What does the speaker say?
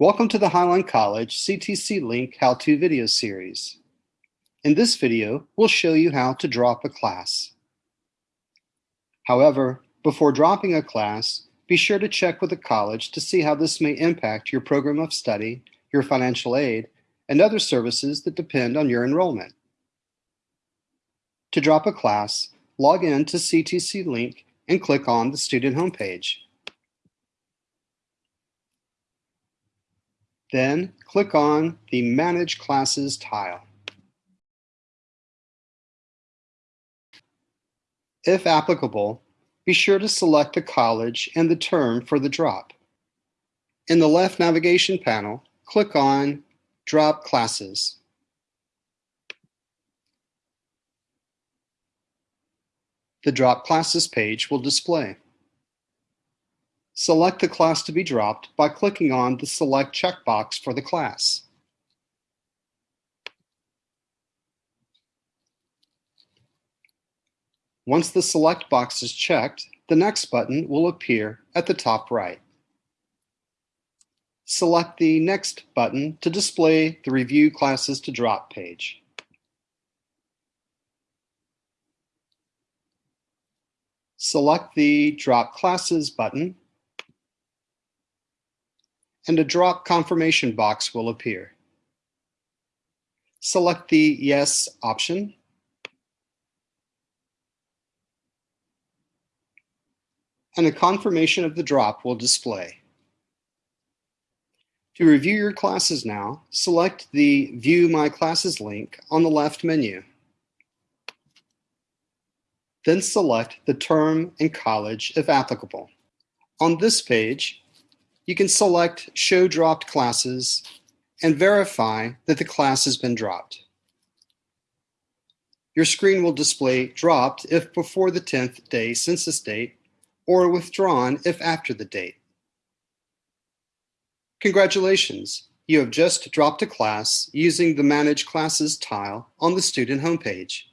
Welcome to the Highline College CTC Link How-To video series. In this video, we'll show you how to drop a class. However, before dropping a class, be sure to check with the college to see how this may impact your program of study, your financial aid, and other services that depend on your enrollment. To drop a class, log in to CTC Link and click on the student homepage. Then click on the Manage Classes tile. If applicable, be sure to select the college and the term for the drop. In the left navigation panel, click on Drop Classes. The Drop Classes page will display. Select the class to be dropped by clicking on the Select checkbox for the class. Once the Select box is checked, the Next button will appear at the top right. Select the Next button to display the Review Classes to Drop page. Select the Drop Classes button and a drop confirmation box will appear. Select the Yes option. And a confirmation of the drop will display. To review your classes now, select the View My Classes link on the left menu. Then select the term and college if applicable. On this page, you can select Show Dropped Classes and verify that the class has been dropped. Your screen will display dropped if before the 10th day census date or withdrawn if after the date. Congratulations, you have just dropped a class using the Manage Classes tile on the student homepage.